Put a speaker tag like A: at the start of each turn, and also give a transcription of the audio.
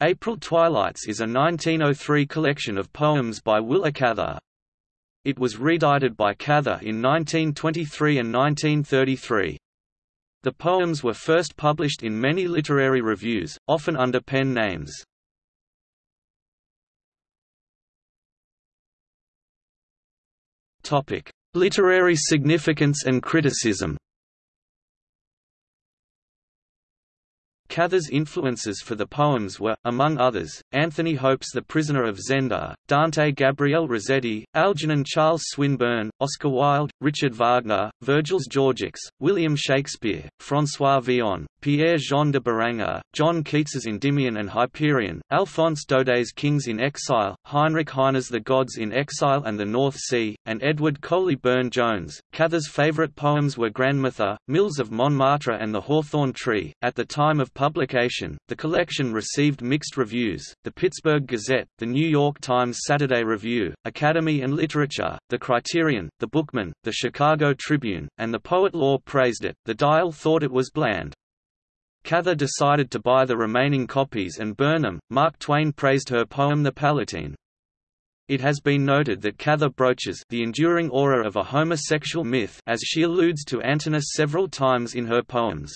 A: April Twilights is a 1903 collection of poems by Willa Cather. It was reedited by Cather in 1923 and 1933. The poems were first published in many literary reviews, often under pen names. Literary significance and criticism Cather's influences for the poems were, among others, Anthony Hope's The Prisoner of Zenda, Dante Gabriel Rossetti, Algernon Charles Swinburne, Oscar Wilde, Richard Wagner, Virgil's Georgics, William Shakespeare, François Villon, Pierre-Jean de Beranger, John Keats's Endymion and Hyperion, Alphonse Daudet's Kings in Exile, Heinrich Heine's The Gods in Exile and the North Sea, and Edward Coley Burne-Jones. Cather's favorite poems were Grandmother, Mills of Montmartre and The Hawthorn Tree. At the time of publication, the collection received mixed reviews. The Pittsburgh Gazette, the New York Times Saturday Review, Academy and Literature, the Criterion, the Bookman, the Chicago Tribune, and the Poet Lore praised it. The Dial thought it was bland. Cather decided to buy the remaining copies and burn them. Mark Twain praised her poem The Palatine. It has been noted that Cather broaches the enduring aura of a homosexual myth as she alludes to Antinous several times in her poems.